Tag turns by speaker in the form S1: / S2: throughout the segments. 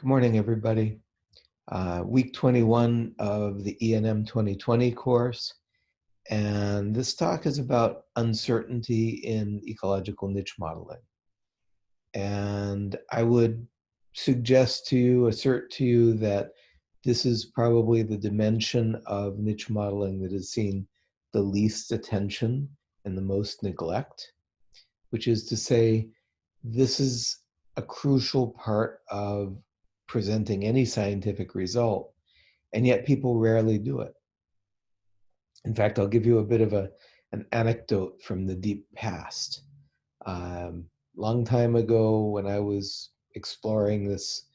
S1: Good morning, everybody. Uh, week 21 of the ENM 2020 course. And this talk is about uncertainty in ecological niche modeling. And I would suggest to you, assert to you that this is probably the dimension of niche modeling that has seen the least attention and the most neglect, which is to say, this is a crucial part of presenting any scientific result, and yet people rarely do it. In fact, I'll give you a bit of a, an anecdote from the deep past. Um, long time ago, when I was exploring this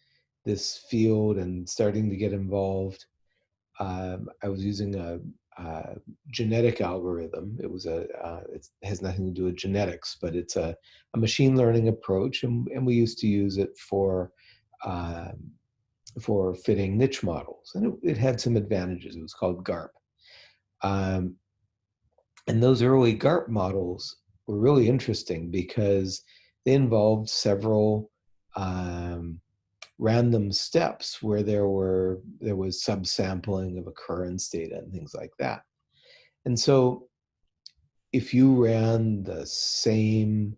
S1: this field and starting to get involved, um, I was using a, a, genetic algorithm. It was a uh, it has nothing to do with genetics, but it's a, a machine learning approach, and, and we used to use it for um, for fitting niche models. And it, it, had some advantages. It was called GARP. Um, and those early GARP models were really interesting because they involved several um, random steps where there were there was subsampling of occurrence data and things like that. And so if you ran the same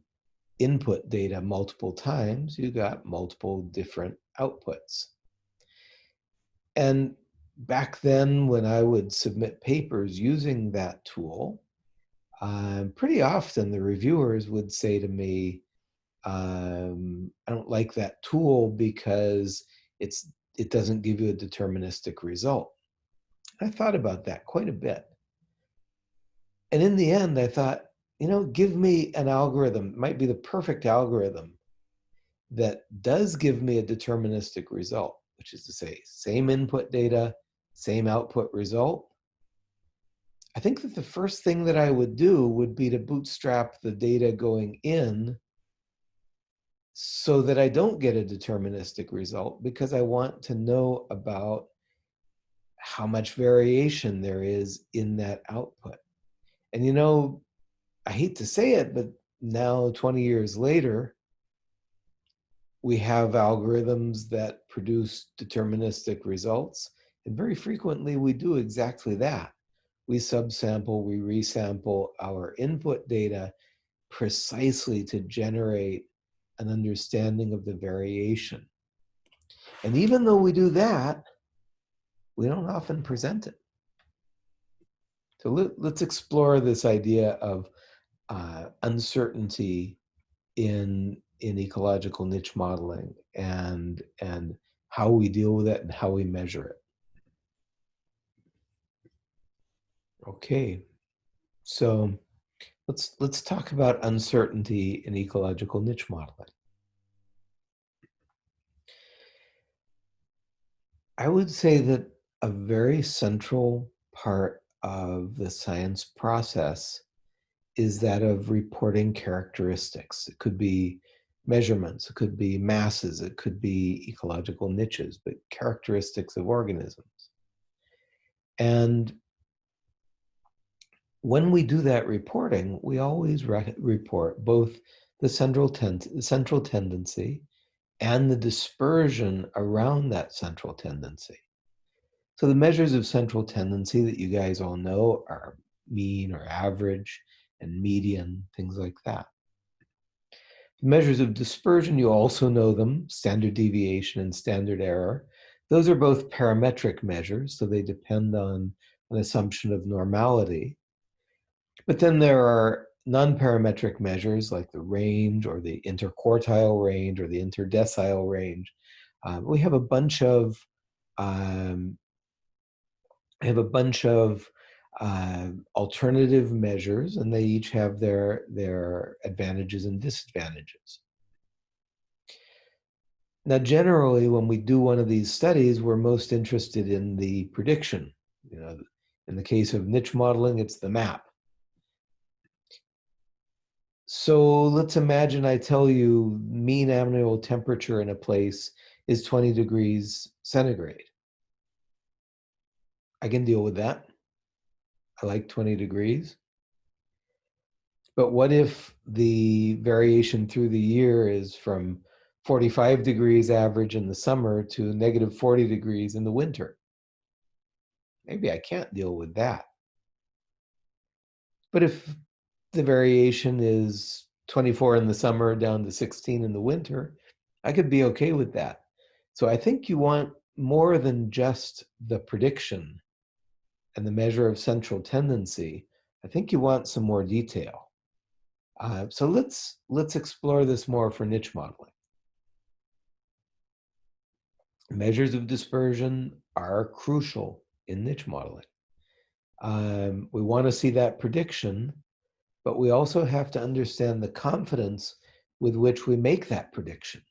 S1: input data multiple times, you got multiple different outputs. And back then, when I would submit papers using that tool, um, pretty often the reviewers would say to me, um, I don't like that tool because it's it doesn't give you a deterministic result. I thought about that quite a bit. And in the end, I thought, you know, give me an algorithm, it might be the perfect algorithm that does give me a deterministic result, which is to say, same input data, same output result. I think that the first thing that I would do would be to bootstrap the data going in so that I don't get a deterministic result because I want to know about how much variation there is in that output. And you know, I hate to say it, but now 20 years later, we have algorithms that produce deterministic results. And very frequently we do exactly that. We subsample, we resample our input data precisely to generate an understanding of the variation. And even though we do that, we don't often present it. So let, us explore this idea of uh, uncertainty in in ecological niche modeling and and how we deal with it and how we measure it. Okay, so let's let's talk about uncertainty in ecological niche modeling. I would say that a very central part of the science process is that of reporting characteristics. It could be measurements, it could be masses, it could be ecological niches, but characteristics of organisms. And when we do that reporting, we always re report both the central, ten central tendency and the dispersion around that central tendency. So the measures of central tendency that you guys all know are mean or average, and median, things like that. The measures of dispersion, you also know them, standard deviation and standard error. Those are both parametric measures, so they depend on an assumption of normality. But then there are non-parametric measures like the range or the interquartile range or the interdecile range. Um, we have a bunch of um, have a bunch of uh, alternative measures, and they each have their, their advantages and disadvantages. Now, generally, when we do one of these studies, we're most interested in the prediction. You know, in the case of niche modeling, it's the map. So let's imagine I tell you mean annual temperature in a place is 20 degrees centigrade. I can deal with that. I like 20 degrees. But what if the variation through the year is from 45 degrees average in the summer to negative 40 degrees in the winter. Maybe I can't deal with that. But if the variation is 24 in the summer down to 16 in the winter, I could be okay with that. So I think you want more than just the prediction and the measure of central tendency. I think you want some more detail. Uh, so let's let's explore this more for niche modeling. Measures of dispersion are crucial in niche modeling. Um, we want to see that prediction, but we also have to understand the confidence with which we make that prediction.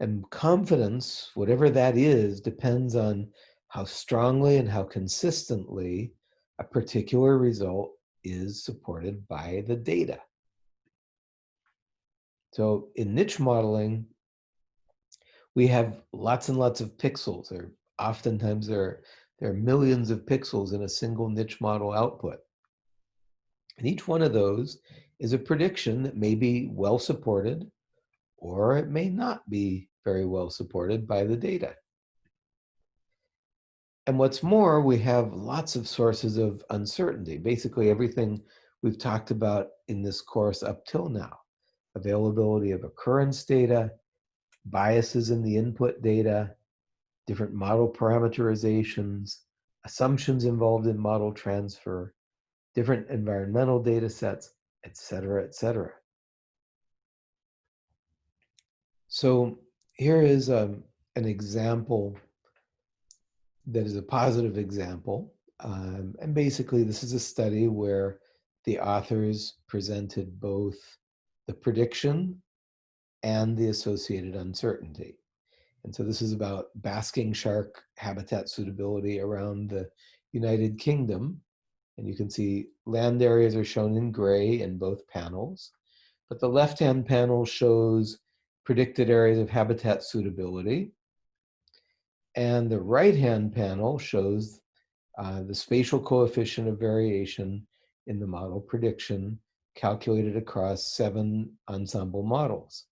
S1: And confidence, whatever that is, depends on how strongly and how consistently a particular result is supported by the data. So in niche modeling, we have lots and lots of pixels, or oftentimes there are, there are millions of pixels in a single niche model output. And each one of those is a prediction that may be well supported, or it may not be very well supported by the data. And what's more, we have lots of sources of uncertainty. Basically everything we've talked about in this course up till now. Availability of occurrence data, biases in the input data, different model parameterizations, assumptions involved in model transfer, different environmental data sets, et cetera, et cetera. So here is um, an example that is a positive example. Um, and basically, this is a study where the authors presented both the prediction and the associated uncertainty. And so this is about basking shark habitat suitability around the United Kingdom. And you can see land areas are shown in gray in both panels. But the left-hand panel shows predicted areas of habitat suitability. And the right-hand panel shows uh, the spatial coefficient of variation in the model prediction calculated across seven ensemble models.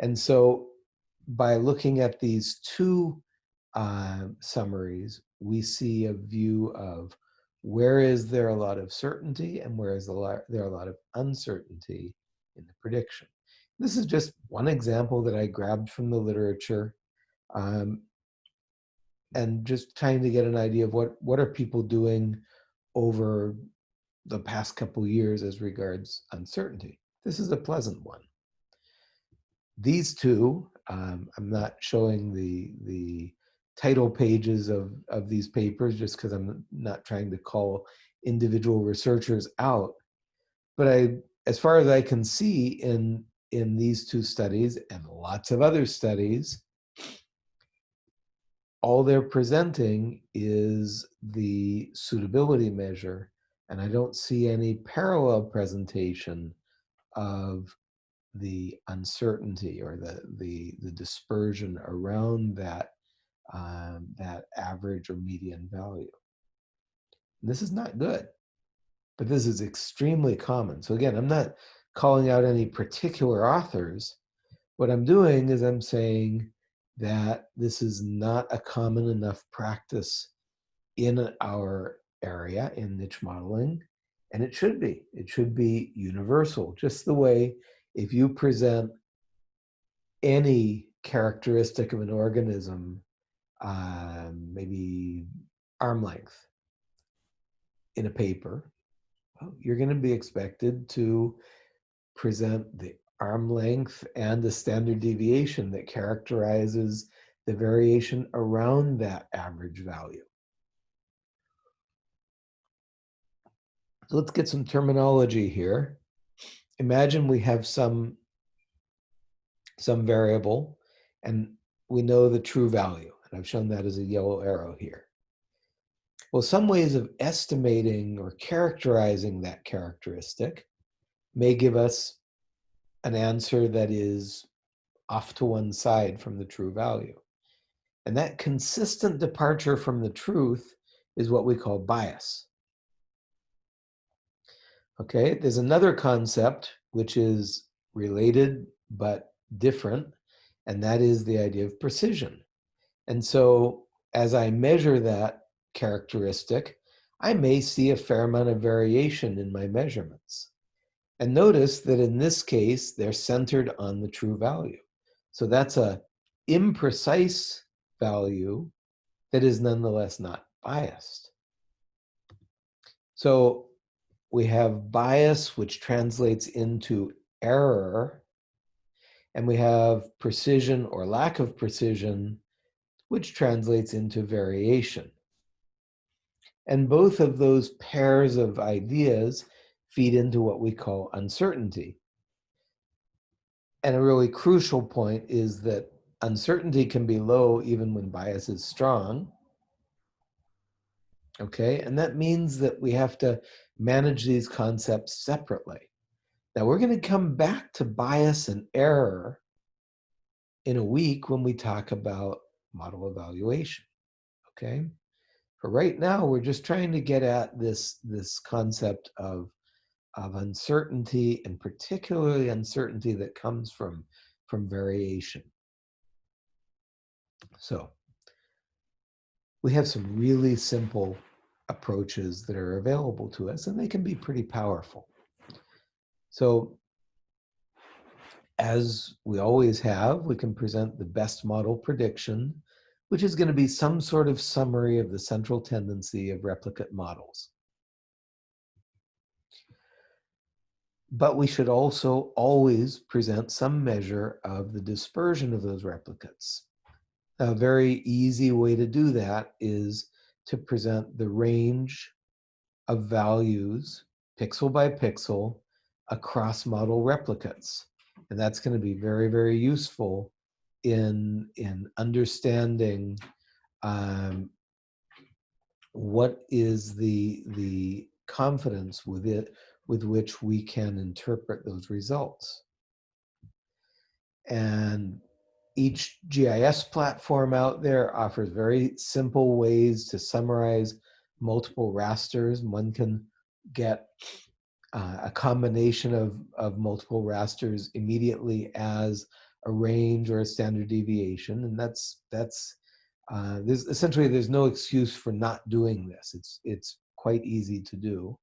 S1: And so by looking at these two uh, summaries, we see a view of where is there a lot of certainty and where is there a lot of uncertainty in the prediction. This is just one example that I grabbed from the literature. Um, and just trying to get an idea of what what are people doing over the past couple years as regards uncertainty. This is a pleasant one. These two, um, I'm not showing the the title pages of of these papers just because I'm not trying to call individual researchers out, but I, as far as I can see in in these two studies and lots of other studies, all they're presenting is the suitability measure, and I don't see any parallel presentation of the uncertainty or the the, the dispersion around that um, that average or median value. This is not good, but this is extremely common. So again, I'm not calling out any particular authors. What I'm doing is I'm saying that this is not a common enough practice in our area in niche modeling, and it should be. It should be universal, just the way if you present any characteristic of an organism, um, maybe arm length, in a paper, you're going to be expected to present the arm length and the standard deviation that characterizes the variation around that average value. Let's get some terminology here. Imagine we have some, some variable and we know the true value. And I've shown that as a yellow arrow here. Well, some ways of estimating or characterizing that characteristic may give us an answer that is off to one side from the true value. And that consistent departure from the truth is what we call bias. Okay, there's another concept which is related but different, and that is the idea of precision. And so as I measure that characteristic, I may see a fair amount of variation in my measurements. And notice that in this case, they're centered on the true value. So that's a imprecise value that is nonetheless not biased. So we have bias, which translates into error, and we have precision or lack of precision, which translates into variation. And both of those pairs of ideas feed into what we call uncertainty. And a really crucial point is that uncertainty can be low even when bias is strong. Okay, and that means that we have to manage these concepts separately. Now we're going to come back to bias and error in a week when we talk about model evaluation. Okay, for right now, we're just trying to get at this, this concept of, of uncertainty and particularly uncertainty that comes from, from variation. So we have some really simple approaches that are available to us and they can be pretty powerful. So as we always have, we can present the best model prediction, which is going to be some sort of summary of the central tendency of replicate models. But we should also always present some measure of the dispersion of those replicates. A very easy way to do that is to present the range of values, pixel by pixel, across model replicates. And that's going to be very, very useful in, in understanding um, what is the, the confidence with it with which we can interpret those results. And each GIS platform out there offers very simple ways to summarize multiple rasters. One can get uh, a combination of, of multiple rasters immediately as a range or a standard deviation. And that's, that's uh, there's essentially there's no excuse for not doing this. It's, it's quite easy to do.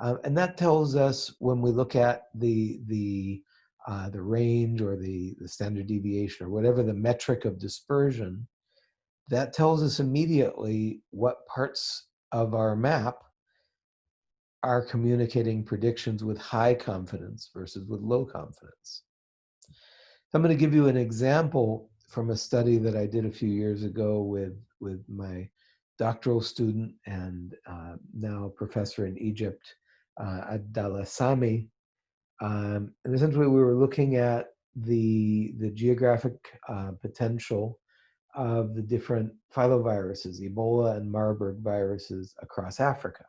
S1: Uh, and that tells us when we look at the, the uh, the range or the, the standard deviation or whatever the metric of dispersion, that tells us immediately what parts of our map are communicating predictions with high confidence versus with low confidence. So I'm going to give you an example from a study that I did a few years ago with, with my doctoral student and uh, now professor in Egypt, uh, Abdallah Samy, um, and essentially, we were looking at the, the geographic uh, potential of the different filoviruses, Ebola and Marburg viruses across Africa.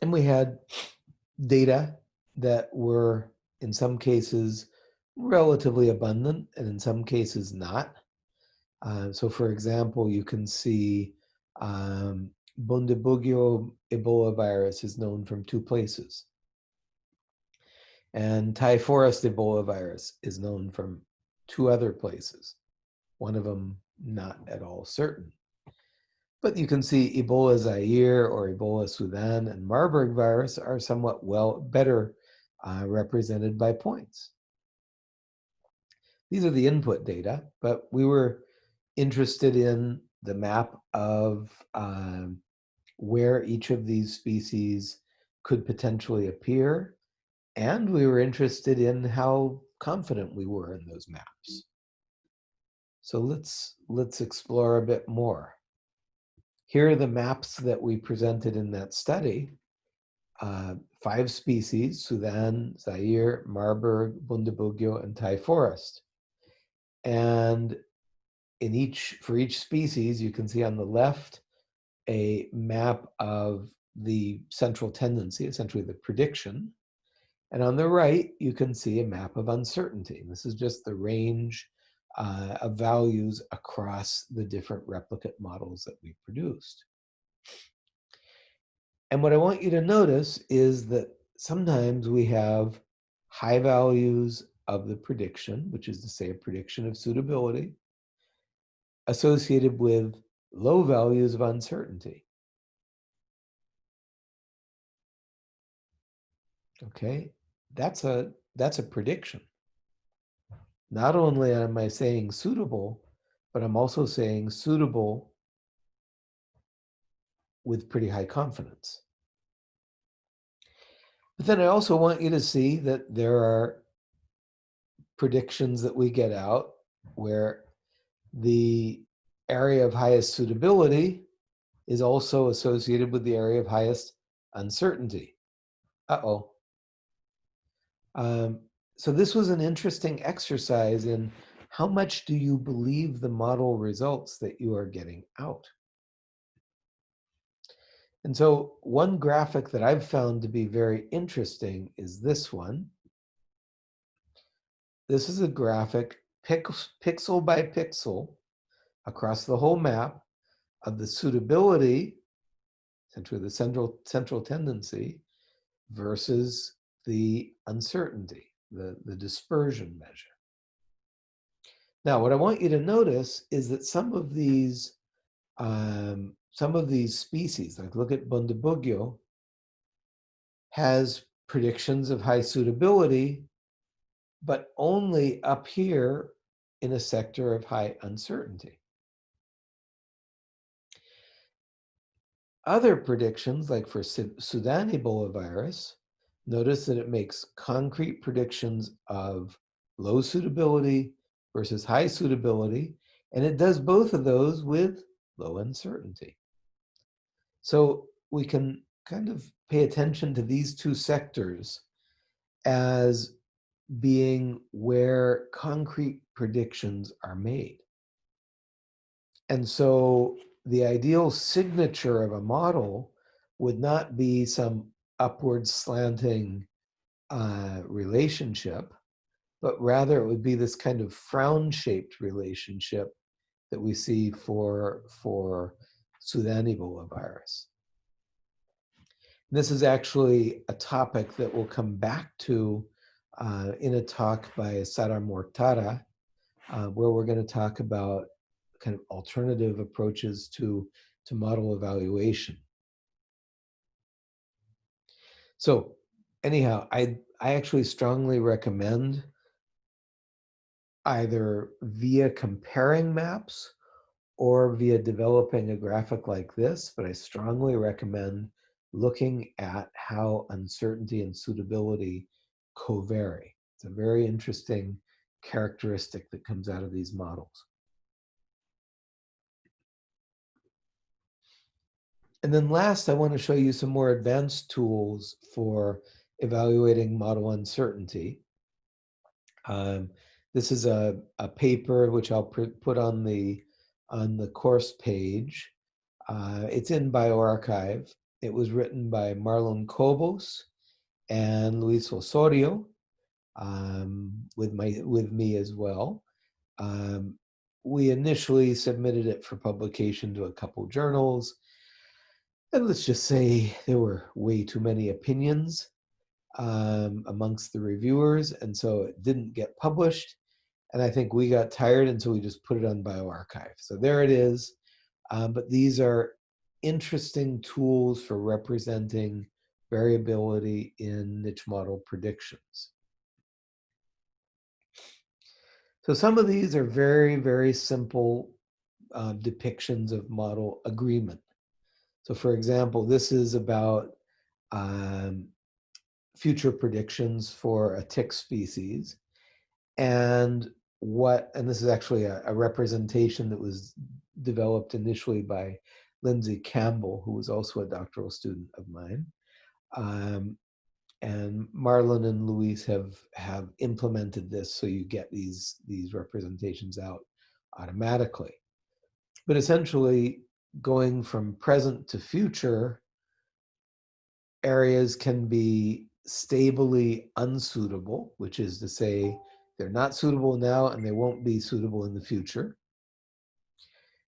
S1: And we had data that were, in some cases, relatively abundant, and in some cases not. Uh, so for example, you can see um, Bundibugyo Ebola virus is known from two places. And forest Ebola virus is known from two other places. One of them not at all certain. But you can see Ebola Zaire or Ebola Sudan and Marburg virus are somewhat well better uh, represented by points. These are the input data, but we were interested in the map of um, where each of these species could potentially appear. And we were interested in how confident we were in those maps. So let's, let's explore a bit more. Here are the maps that we presented in that study. Uh, five species, Sudan, Zaire, Marburg, Bundibugyo, and Thai forest. And in each, for each species, you can see on the left, a map of the central tendency, essentially the prediction. And on the right, you can see a map of uncertainty. This is just the range uh, of values across the different replicate models that we produced. And what I want you to notice is that sometimes we have high values of the prediction, which is to say a prediction of suitability, associated with low values of uncertainty. Okay, that's a that's a prediction. Not only am I saying suitable, but I'm also saying suitable with pretty high confidence. But then I also want you to see that there are predictions that we get out where the area of highest suitability is also associated with the area of highest uncertainty. Uh-oh. Um, so this was an interesting exercise in how much do you believe the model results that you are getting out? And so one graphic that I've found to be very interesting is this one. This is a graphic pixel by pixel across the whole map of the suitability, essentially the central, central tendency, versus the uncertainty, the, the dispersion measure. Now, what I want you to notice is that some of these um, some of these species, like look at Bundibugyo, has predictions of high suitability, but only up here in a sector of high uncertainty. Other predictions, like for Sudan Ebola virus, notice that it makes concrete predictions of low suitability versus high suitability, and it does both of those with low uncertainty. So we can kind of pay attention to these two sectors as being where concrete predictions are made. And so the ideal signature of a model would not be some upward slanting uh, relationship, but rather it would be this kind of frown-shaped relationship that we see for, for Sudan Ebola virus. This is actually a topic that we'll come back to uh, in a talk by Sara Mortara, uh, where we're going to talk about kind of alternative approaches to, to model evaluation. So anyhow, I, I actually strongly recommend either via comparing maps or via developing a graphic like this, but I strongly recommend looking at how uncertainty and suitability co-vary. It's a very interesting characteristic that comes out of these models. And then last, I want to show you some more advanced tools for evaluating model uncertainty. Um, this is a, a paper which I'll put on the on the course page. Uh, it's in bioRxiv. It was written by Marlon Cobos and Luis Osorio um, with my with me as well. Um, we initially submitted it for publication to a couple journals. And let's just say there were way too many opinions um, amongst the reviewers, and so it didn't get published. And I think we got tired, and so we just put it on bioRxiv. So there it is. Um, but these are interesting tools for representing variability in niche model predictions. So some of these are very, very simple uh, depictions of model agreement. So for example, this is about um, future predictions for a tick species. And what, and this is actually a, a representation that was developed initially by Lindsay Campbell, who was also a doctoral student of mine. Um, and Marlon and Luis have have implemented this so you get these these representations out automatically. But essentially, going from present to future, areas can be stably unsuitable, which is to say they're not suitable now and they won't be suitable in the future.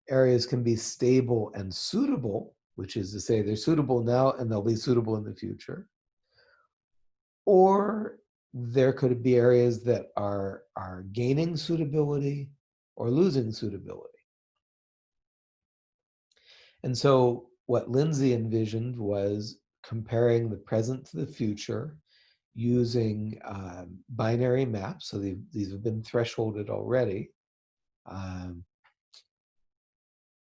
S1: Areas can be stable and suitable, which is to say they're suitable now and they'll be suitable in the future. or there could be areas that are, are gaining suitability or losing suitability. And so what Lindsay envisioned was comparing the present to the future using um, binary maps. So these have been thresholded already. Um,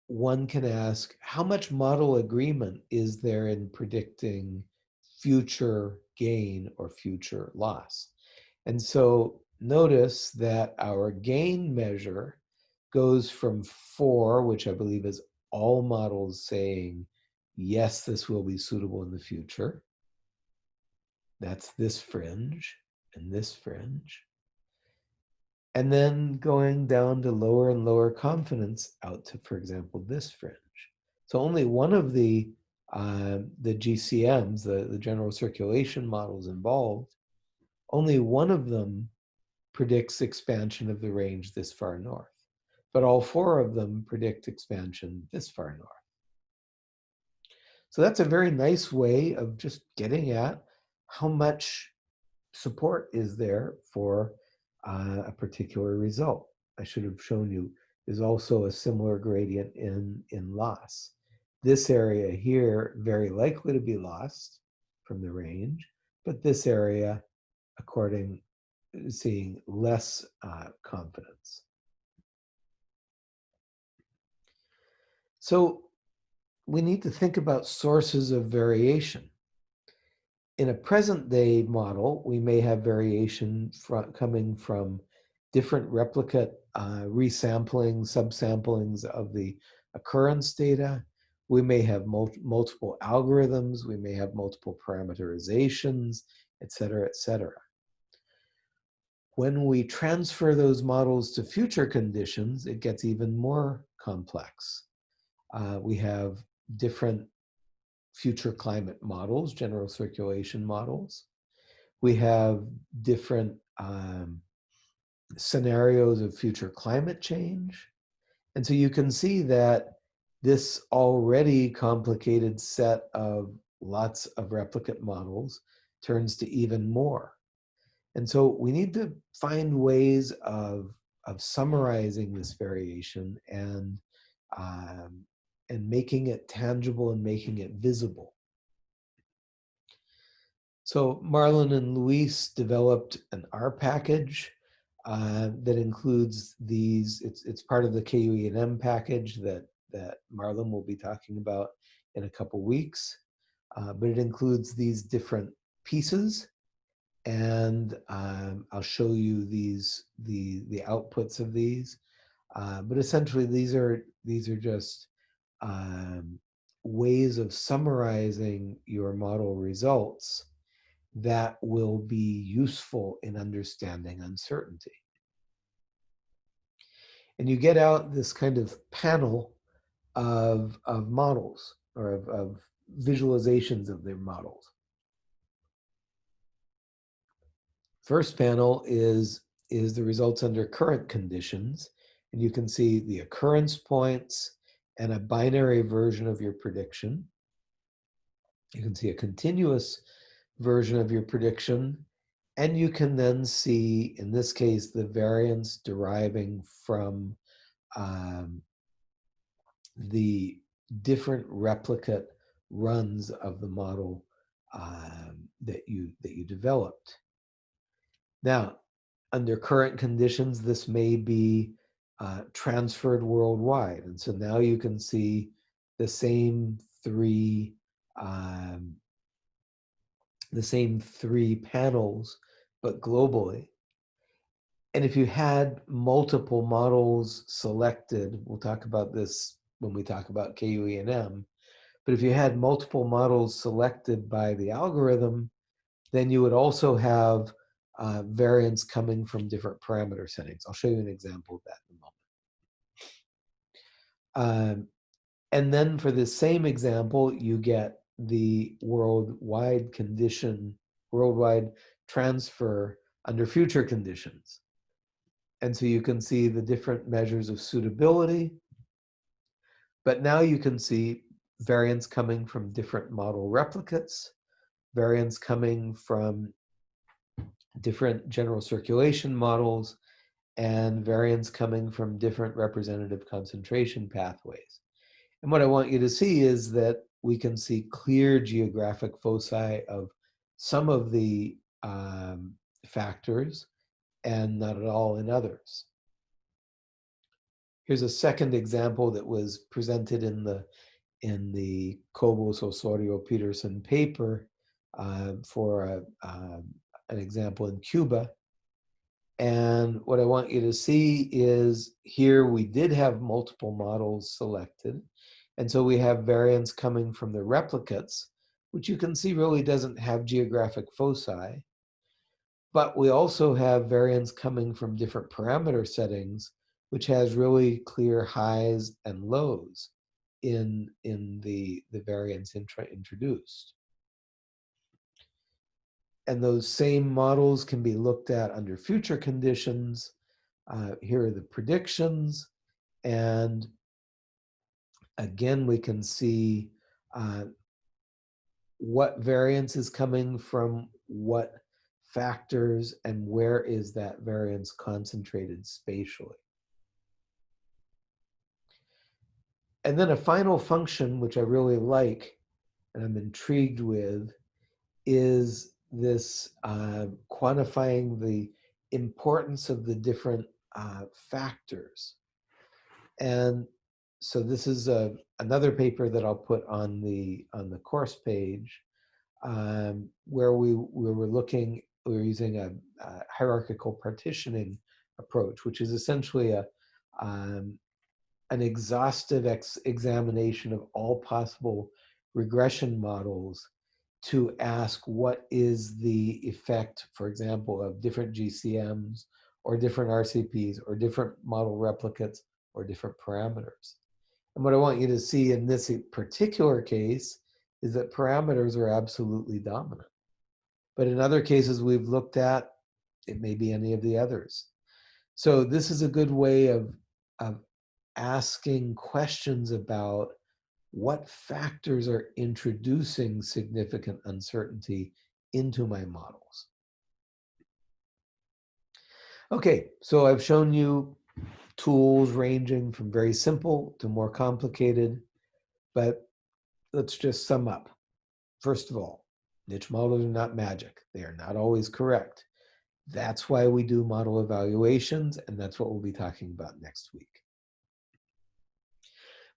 S1: one can ask, how much model agreement is there in predicting future gain or future loss? And so notice that our gain measure goes from four, which I believe is all models saying, yes, this will be suitable in the future. That's this fringe and this fringe and then going down to lower and lower confidence out to, for example, this fringe. So only one of the uh, the GCMs, the, the general circulation models involved, only one of them predicts expansion of the range this far north. But all four of them predict expansion this far north. So that's a very nice way of just getting at how much support is there for uh, a particular result. I should have shown you is also a similar gradient in, in loss. This area here, very likely to be lost from the range, but this area, according, seeing less uh, confidence. So we need to think about sources of variation in a present day model, we may have variation from, coming from different replicate uh, resampling, subsamplings of the occurrence data. We may have mul multiple algorithms, we may have multiple parameterizations, et cetera, et cetera. When we transfer those models to future conditions, it gets even more complex. Uh, we have different future climate models, general circulation models. We have different um, scenarios of future climate change. And so you can see that this already complicated set of lots of replicate models turns to even more. And so we need to find ways of, of summarizing this variation and um, and making it tangible and making it visible. So Marlon and Luis developed an R package uh, that includes these, it's, it's part of the KUENM package that, that Marlon will be talking about in a couple weeks. Uh, but it includes these different pieces and um, I'll show you these the the outputs of these. Uh, but essentially, these are these are just um, ways of summarizing your model results that will be useful in understanding uncertainty. And you get out this kind of panel of, of models or of, of visualizations of their models. First panel is, is the results under current conditions. And you can see the occurrence points, and a binary version of your prediction. You can see a continuous version of your prediction. And you can then see, in this case, the variance deriving from um, the different replicate runs of the model um, that you that you developed. Now, under current conditions, this may be uh, transferred worldwide. And so now you can see the same three um, the same three panels, but globally. And if you had multiple models selected, we'll talk about this when we talk about KUENM, but if you had multiple models selected by the algorithm, then you would also have uh, variance coming from different parameter settings. I'll show you an example of that in a moment. Um, and then for the same example, you get the worldwide condition, worldwide transfer under future conditions. And so you can see the different measures of suitability. But now you can see variance coming from different model replicates, variance coming from different general circulation models, and variants coming from different representative concentration pathways. And what I want you to see is that we can see clear geographic foci of some of the um, factors and not at all in others. Here's a second example that was presented in the in the Cobos Osorio Peterson paper uh, for a, uh, an example in Cuba. And what I want you to see is here we did have multiple models selected. And so we have variance coming from the replicates, which you can see really doesn't have geographic foci. But we also have variance coming from different parameter settings, which has really clear highs and lows in, in the, the variance introduced. And those same models can be looked at under future conditions. Uh, here are the predictions. And again, we can see uh, what variance is coming from what factors and where is that variance concentrated spatially. And then a final function, which I really like and I'm intrigued with, is this uh, quantifying the importance of the different uh, factors. And so this is a, another paper that I'll put on the on the course page um, where we, we were looking, we were using a, a hierarchical partitioning approach, which is essentially a, um, an exhaustive ex examination of all possible regression models to ask what is the effect, for example, of different GCMs or different RCPs or different model replicates or different parameters. And what I want you to see in this particular case is that parameters are absolutely dominant. But in other cases we've looked at, it may be any of the others. So this is a good way of, of asking questions about what factors are introducing significant uncertainty into my models. Okay, so I've shown you tools ranging from very simple to more complicated, but let's just sum up. First of all, niche models are not magic. They are not always correct. That's why we do model evaluations, and that's what we'll be talking about next week.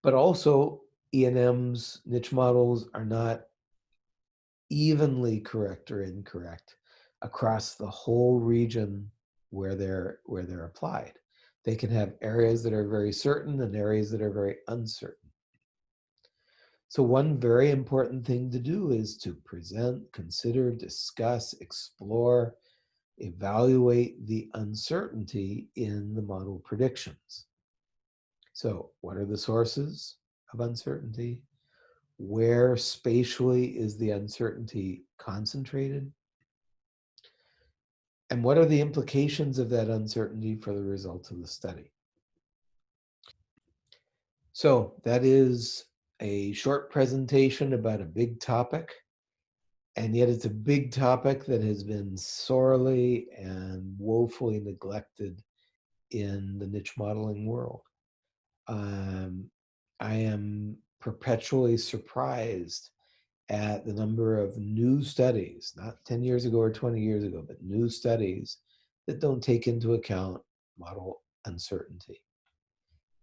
S1: But also, ENMs niche models are not evenly correct or incorrect across the whole region where they're where they're applied. They can have areas that are very certain and areas that are very uncertain. So one very important thing to do is to present, consider, discuss, explore, evaluate the uncertainty in the model predictions. So what are the sources? Of uncertainty? Where spatially is the uncertainty concentrated? And what are the implications of that uncertainty for the results of the study? So that is a short presentation about a big topic. And yet it's a big topic that has been sorely and woefully neglected in the niche modeling world. Um, I am perpetually surprised at the number of new studies, not 10 years ago or 20 years ago, but new studies that don't take into account model uncertainty.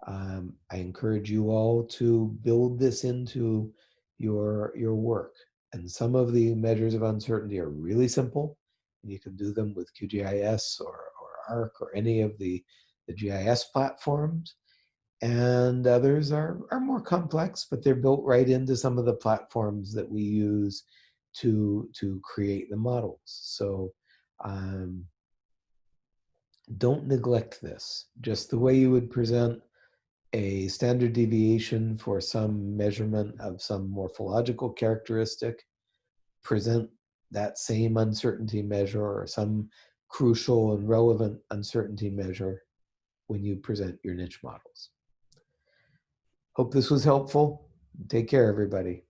S1: Um, I encourage you all to build this into your, your work. And some of the measures of uncertainty are really simple. You can do them with QGIS or, or ARC or any of the, the GIS platforms and others are, are more complex, but they're built right into some of the platforms that we use to, to create the models. So um, don't neglect this. Just the way you would present a standard deviation for some measurement of some morphological characteristic, present that same uncertainty measure or some crucial and relevant uncertainty measure when you present your niche models. Hope this was helpful. Take care, everybody.